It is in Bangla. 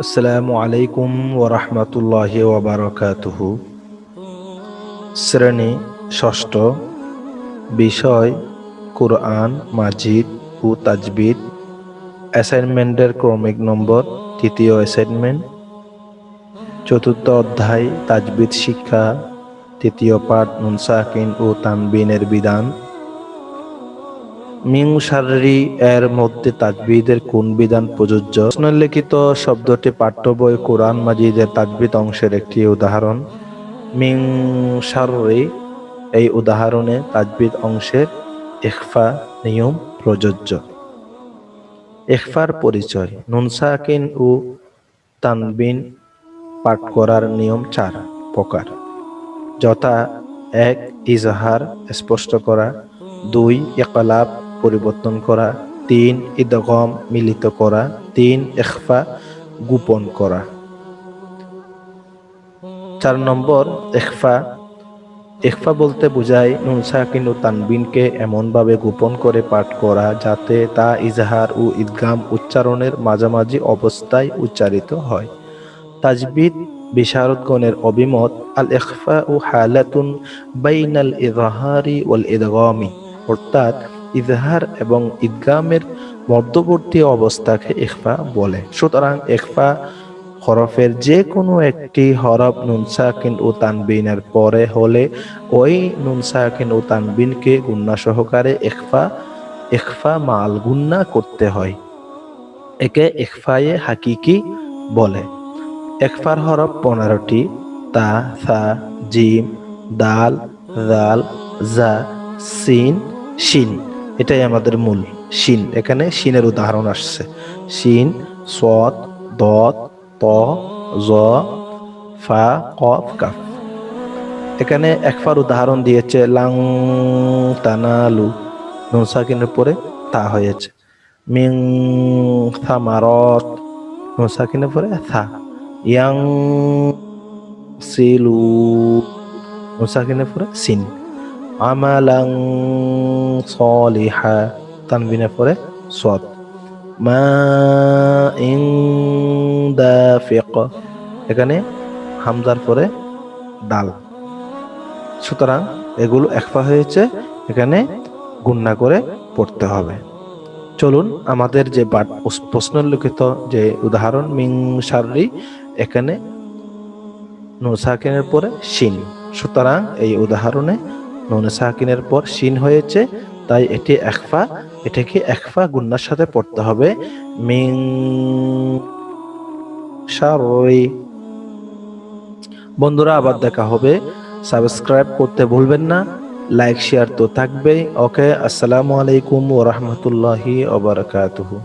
আসসালামু আলাইকুম ওরহমতুল্লাহ ওবরকাতুহ শ্রেণি ষষ্ঠ বিষয় কুরআন, মাজিদ ও তাজবিদ অ্যাসাইনমেন্টের ক্রমিক নম্বর, তৃতীয় অ্যাসাইনমেন্ট। চতুর্থ অধ্যায় তাজবিদ শিক্ষা। তৃতীয় পাঠ নুনসাকিন ও তানবিনের বিধান। মিং সারি এর মধ্যে তাজবিদের কোন বিধান প্রযোজ্য? লিখিত শব্দটি পাঠ্য বই কোরআন মাজিদের তাজবিদ অংশের একটি উদাহরণ। মিং সারি এই উদাহরণে তাজবিদ অংশের ইখফা নিয়ম প্রযোজ্য। ইখফার পরিচয় নুনসাকিন ও তানবিন পাঠ করার নিয়ম চার প্রকার। যথা এক, ইজহার স্পষ্ট করা। দুই একলাপ পরিবর্তন করা, তিন, ইদগম মিলিত করা, তিন এখফা গোপন করা। চার নম্বর এখফা এখফা বলতে বোঝায় নুন সাকিন ও তানবিনকে এমনভাবে গোপন করে পাঠ করা যাতে তা ইজাহার ও ঈদগাম উচ্চারণের মাঝামাঝি অবস্থায় উচ্চারিত হয়। তাজবিদ, বিশারদগণের অভিমত আল ইখফা ও হালাতুন বাইনাল ইজহারি ওয়াল ইদগামি অর্থাৎ ইজহার এবং ইদগামের মধ্যবর্তী অবস্থাকে ইখফা বলে। সুতরাং ইখফা হরফের যে কোনো একটি হরফ নুন সাকিন ও তানবিনের পরে হলে ওই নুন সাকিন ও তানবিনকে গুন্না সহকারে ইখফা ইখফা মাল গুন্না করতে হয়। একে ইখফায়ে হাকিকি বলে। একফার হরফ পনেরোটি, তা, সা, জিম, দাল দাল জা, সিন, শিন। এটাই আমাদের মূল শিন। এখানে শিনের উদাহরণ আসছে। শিন, সৎ দত ত জ ফা, কফ এখানে একফার উদাহরণ দিয়েছে, লাং তানালু নুন পরে তা হয়েছে। মিং থামারত নুন সাকিনের পরে থা। ইয়াং সিলু নুন পরে সিন। আমালাং সলিহা, তানবিনের পরে সদ মা এখানে হামজার পরে দাল। সুতরাং এগুলো একফা হয়েছে, এখানে গুন্না করে পড়তে হবে। চলুন আমাদের যে প্রশ্ন লিখিত যে উদাহরণ মিং সারি এখানে নুসাকিনের পরে শিন। সুতরাং এই উদাহরণে নুন সাকিনের পর শিন হয়েছে, তাই এটি একফা এটাকে একফা গুন্নার সাথে পড়তে হবে। মিং সারই বন্ধুরা, আবার দেখা হবে। সাবস্ক্রাইব করতে ভুলবেন না, লাইক, শেয়ার তো থাকবেই। ওকে, আসসালামু আলাইকুম ওরহমতুল্লাহি ওবরাকাতুহু